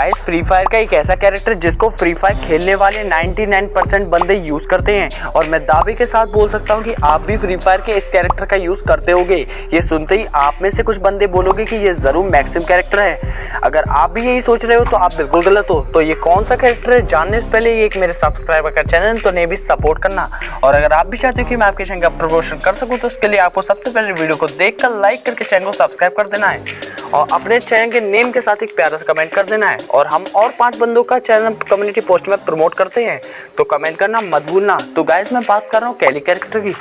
Guys free fire का एक ऐसा कैरेक्टर जिसको फ्री फायर खेलने वाले 99% बंदे यूज़ करते हैं। और मैं दावे के साथ बोल सकता हूँ कि आप भी फ्री फायर के इस कैरेक्टर का यूज़ करते होगे। ये सुनते ही आप में से कुछ बंदे बोलोगे कि ये ज़रूर मैक्सिम कैरेक्टर है। अगर आप भी यही सोच रहे हो तो आप बिल्कुल गलत हो। तो ये कौन सा कैरेक्टर है, जानने से पहले ये एक मेरे सब्सक्राइबर का चैनल तो नहीं भी सपोर्ट करना। और अगर आप भी चाहते हो कि मैं आपके चैनल का प्रमोशन कर सकूँ तो उसके लिए आपको सबसे पहले वीडियो को देख कर लाइक करके चैनल को सब्सक्राइब कर देना है। और अपने चैनल के नेम के साथ एक प्यारा सा कमेंट कर देना है। और हम और पाँच बंदों का चैनल कम्युनिटी पोस्ट में प्रमोट करते हैं तो कमेंट करना मत भूलना। तो गाइस मैं बात कर रहा हूँ कैली कैरेक्टर की।